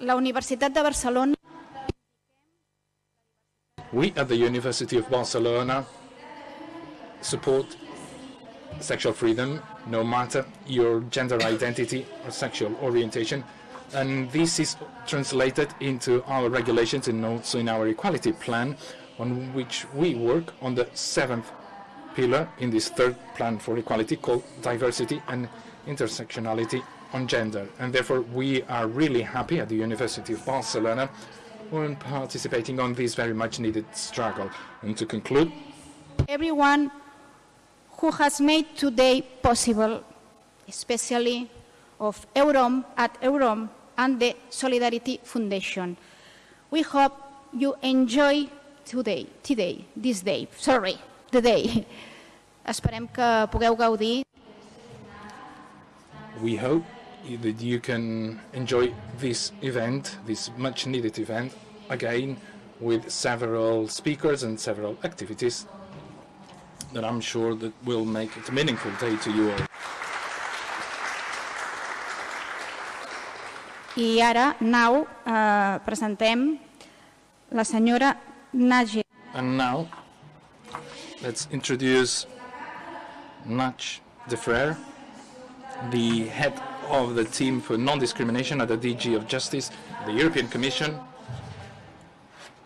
la Universitat de Barcelona We at the University of Barcelona support sexual freedom, no matter your gender identity or sexual orientation. And this is translated into our regulations and also in our equality plan, on which we work on the seventh pillar in this third plan for equality called diversity and intersectionality on gender. And therefore, we are really happy at the University of Barcelona when participating on this very much needed struggle. And to conclude, everyone who has made today possible, especially of Eurom at Eurom and the Solidarity Foundation. We hope you enjoy today, today, this day, sorry, the day. Esperem que pugueu gaudir we hope that you can enjoy this event, this much needed event, again with several speakers and several activities that I'm sure that will make it a meaningful day to you all. I ara, now, eh, presentem la senyora. And now, let's introduce Nach de Frere, the head of the team for non-discrimination at the DG of Justice, the European Commission,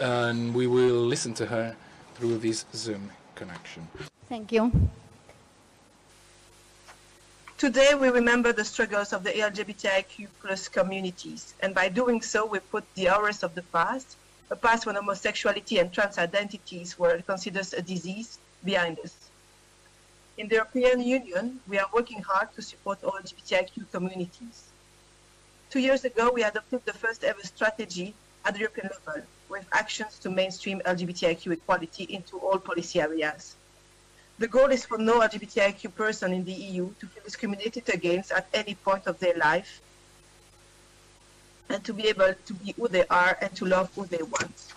and we will listen to her through this Zoom connection. Thank you. Today we remember the struggles of the LGBTIQ plus communities, and by doing so we put the horrors of the past, a past when homosexuality and trans identities were considered a disease, behind us. In the European Union, we are working hard to support all LGBTIQ communities. Two years ago, we adopted the first ever strategy at the European level with actions to mainstream LGBTIQ equality into all policy areas. The goal is for no LGBTIQ person in the EU to feel discriminated against at any point of their life and to be able to be who they are and to love who they want.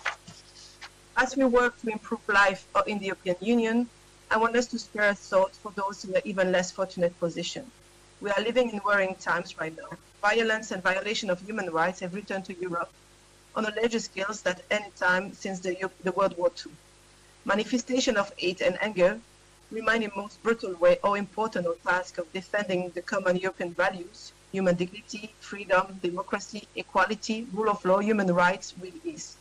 As we work to improve life in the European Union, I want us to spare a thought for those in an even less fortunate position. We are living in worrying times right now. Violence and violation of human rights have returned to Europe on a larger scale than any time since the, the World War II. Manifestation of hate and anger remind in most brutal way how important our task of defending the common European values, human dignity, freedom, democracy, equality, rule of law, human rights really is.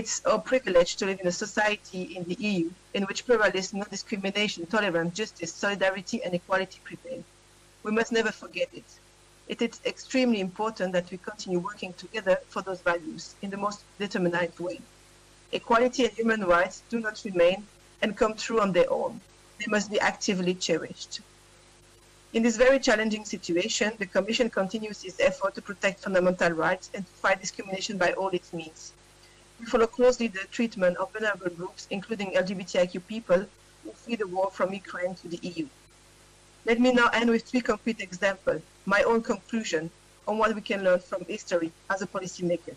It's our privilege to live in a society in the EU in which pluralism, non-discrimination, tolerance, justice, solidarity and equality prevail. We must never forget it. It is extremely important that we continue working together for those values in the most determined way. Equality and human rights do not remain and come true on their own. They must be actively cherished. In this very challenging situation, the Commission continues its effort to protect fundamental rights and to fight discrimination by all its means. We follow closely the treatment of vulnerable groups, including LGBTIQ people who flee the war from Ukraine to the EU. Let me now end with three concrete examples, my own conclusion on what we can learn from history as a policymaker.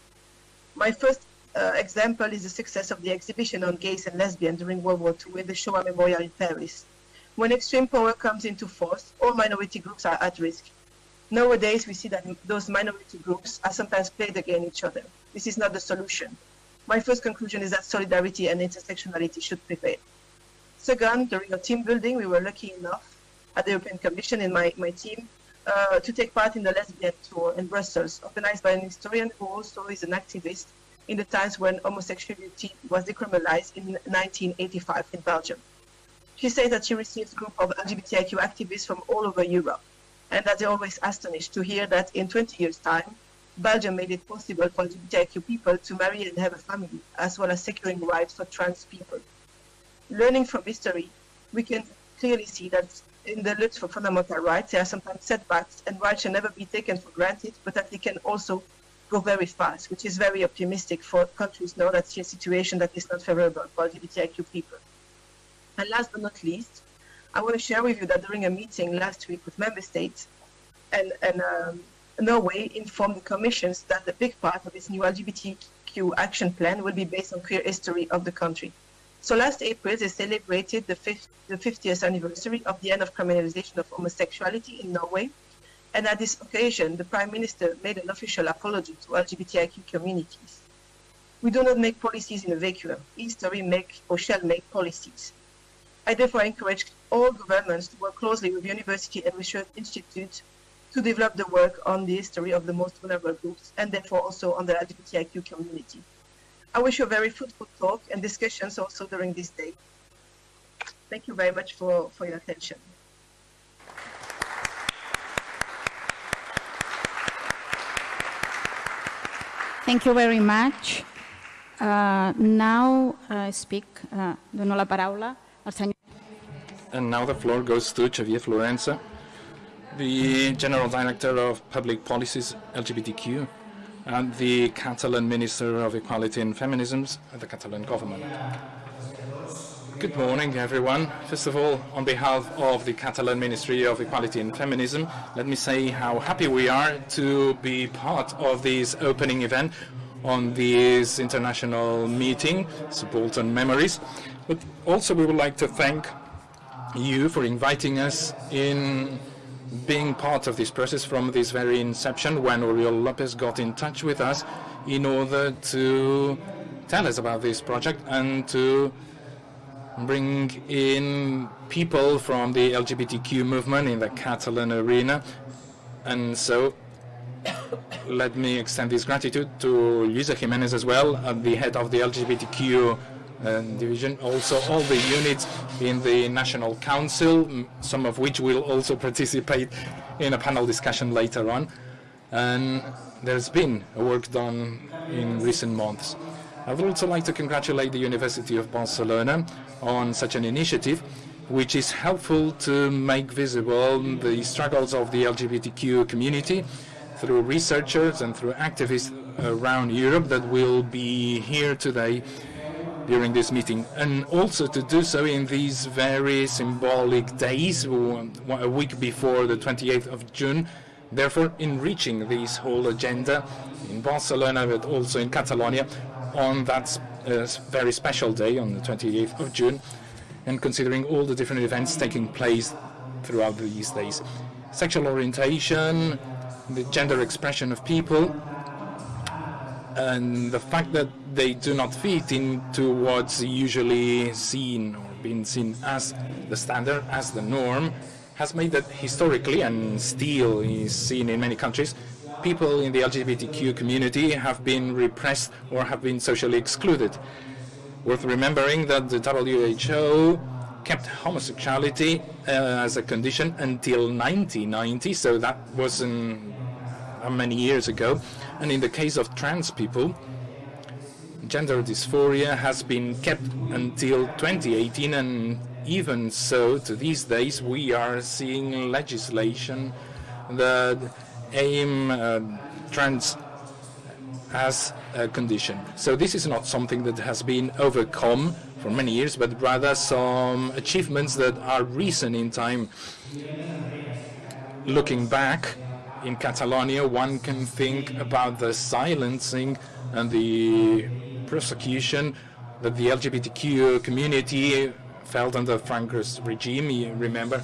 My first uh, example is the success of the exhibition on gays and lesbians during World War II in the Shoah Memorial in Paris. When extreme power comes into force, all minority groups are at risk. Nowadays, we see that those minority groups are sometimes played against each other. This is not the solution. My first conclusion is that solidarity and intersectionality should prevail. Second, during a team building, we were lucky enough at the European Commission in my, my team uh, to take part in the lesbian tour in Brussels, organized by an historian who also is an activist in the times when homosexuality was decriminalized in 1985 in Belgium. She says that she received a group of LGBTIQ activists from all over Europe, and that they're always astonished to hear that in 20 years' time, Belgium made it possible for LGBTIQ people to marry and have a family, as well as securing rights for trans people. Learning from history, we can clearly see that in the look for fundamental rights, there are sometimes setbacks, and rights should never be taken for granted, but that they can also go very fast, which is very optimistic for countries now that see a situation that is not favorable for LGBTIQ people. And last but not least, I want to share with you that during a meeting last week with member states, and, and um, Norway informed the commissions that a big part of its new LGBTQ action plan will be based on queer history of the country. So last April, they celebrated the, 50th, the 50th anniversary of the end of criminalization of homosexuality in Norway, And at this occasion, the Prime Minister made an official apology to LGBTIQ communities. We do not make policies in a vacuum. History make or shall make policies. I therefore encourage all governments to work closely with university and research institutes to develop the work on the history of the most vulnerable groups and therefore also on the LGBTIQ community. I wish you a very fruitful talk and discussions also during this day. Thank you very much for, for your attention. Thank you very much. Uh, now I uh, speak, uh, dono la paraula al senyor. And now the floor goes to Xavier Florensa, the General Director of Public Policies LGBTQ and the Catalan Minister of Equality and Feminisms at the Catalan government. Good morning, everyone. First of all, on behalf of the Catalan Ministry of Equality and Feminism, let me say how happy we are to be part of this opening event on this international meeting, Subaltern Memories. But also we would like to thank you for inviting us in being part of this process from this very inception when Oriol Lopez got in touch with us in order to tell us about this project and to bring in people from the LGBTQ movement in the Catalan arena. And so let me extend this gratitude to Luisa Jimenez as well, uh, the head of the LGBTQ uh, division, also all the units in the National Council, some of which will also participate in a panel discussion later on. And there's been work done in recent months. I would also like to congratulate the University of Barcelona on such an initiative which is helpful to make visible the struggles of the LGBTQ community through researchers and through activists around Europe that will be here today during this meeting and also to do so in these very symbolic days a week before the 28th of June therefore enriching this whole agenda in Barcelona but also in Catalonia on that uh, very special day on the 28th of June and considering all the different events taking place throughout these days. Sexual orientation, the gender expression of people, and the fact that they do not fit into what's usually seen or been seen as the standard, as the norm, has made that historically and still is seen in many countries people in the LGBTQ community have been repressed or have been socially excluded. Worth remembering that the WHO kept homosexuality uh, as a condition until 1990, so that wasn't uh, many years ago. And in the case of trans people, gender dysphoria has been kept until 2018, and even so, to these days, we are seeing legislation that aim uh, trends as a condition. So this is not something that has been overcome for many years, but rather some achievements that are recent in time. Looking back in Catalonia, one can think about the silencing and the persecution that the LGBTQ community felt under Franco's regime. You remember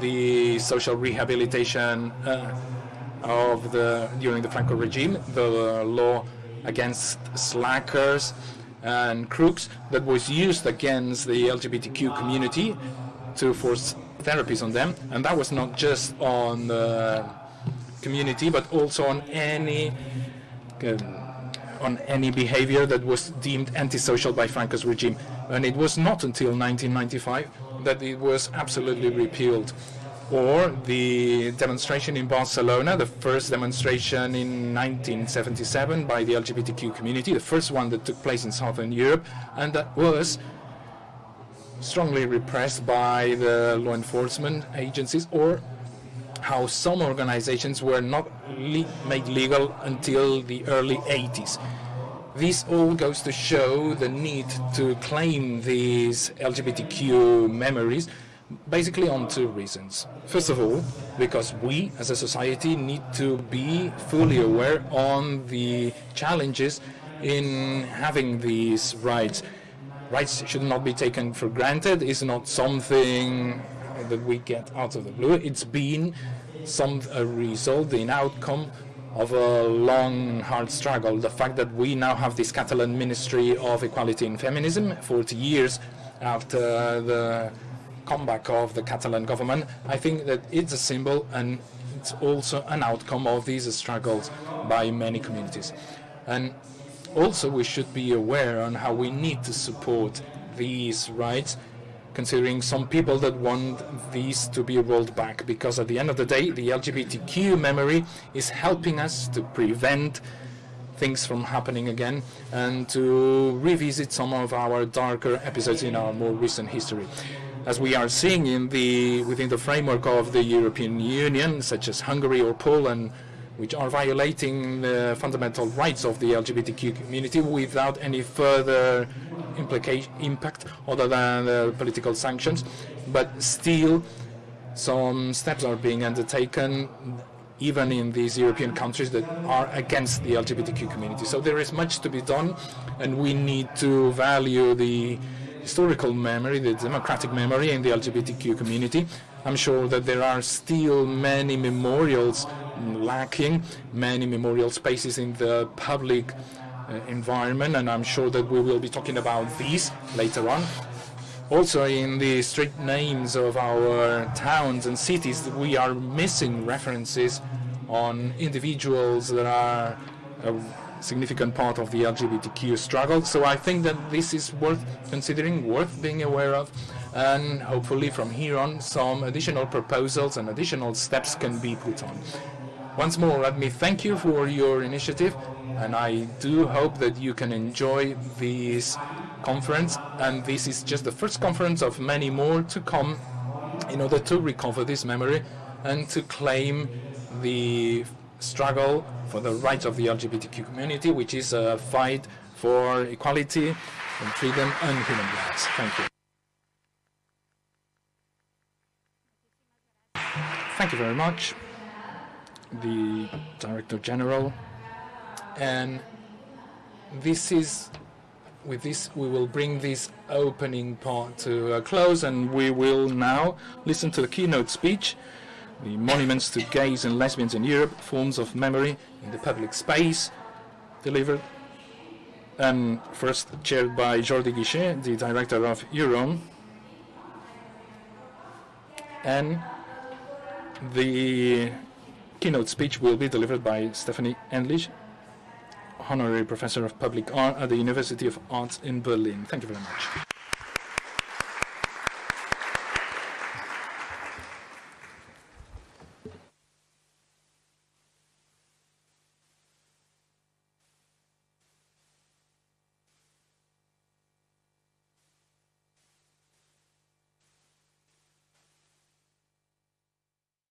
the social rehabilitation uh, of the during the Franco regime, the law against slackers and crooks that was used against the LGBTQ community to force therapies on them, and that was not just on the community, but also on any uh, on any behavior that was deemed antisocial by Franco's regime. And it was not until 1995 that it was absolutely repealed or the demonstration in Barcelona, the first demonstration in 1977 by the LGBTQ community, the first one that took place in Southern Europe, and that was strongly repressed by the law enforcement agencies, or how some organizations were not le made legal until the early 80s. This all goes to show the need to claim these LGBTQ memories basically on two reasons. First of all, because we as a society need to be fully aware on the challenges in having these rights. Rights should not be taken for granted. It's not something that we get out of the blue. It's been some a result, an outcome of a long, hard struggle. The fact that we now have this Catalan Ministry of Equality and Feminism, 40 years after the comeback of the Catalan government, I think that it's a symbol and it's also an outcome of these struggles by many communities. And also we should be aware on how we need to support these rights considering some people that want these to be rolled back because at the end of the day the LGBTQ memory is helping us to prevent things from happening again and to revisit some of our darker episodes in our more recent history. As we are seeing in the within the framework of the European Union, such as Hungary or Poland, which are violating the fundamental rights of the LGBTQ community without any further impact other than the political sanctions. But still, some steps are being undertaken even in these European countries that are against the LGBTQ community. So there is much to be done, and we need to value the historical memory, the democratic memory in the LGBTQ community. I'm sure that there are still many memorials lacking, many memorial spaces in the public Uh, environment, and I'm sure that we will be talking about these later on. Also, in the street names of our towns and cities, we are missing references on individuals that are a significant part of the LGBTQ struggle. So I think that this is worth considering, worth being aware of, and hopefully from here on some additional proposals and additional steps can be put on. Once more, let me thank you for your initiative, and I do hope that you can enjoy this conference. And this is just the first conference of many more to come in order to recover this memory and to claim the struggle for the rights of the LGBTQ community, which is a fight for equality and freedom and human rights. Thank you. Thank you very much the Director General. And this is, with this, we will bring this opening part to a close and we will now listen to the keynote speech, the Monuments to Gays and Lesbians in Europe, Forms of Memory in the Public Space, delivered and first chaired by Jordi Guixé, the director of EUROM, and the keynote speech will be delivered by Stefanie Endlich, Honorary Professor of Public Art at the University of Arts in Berlin. Thank you very much.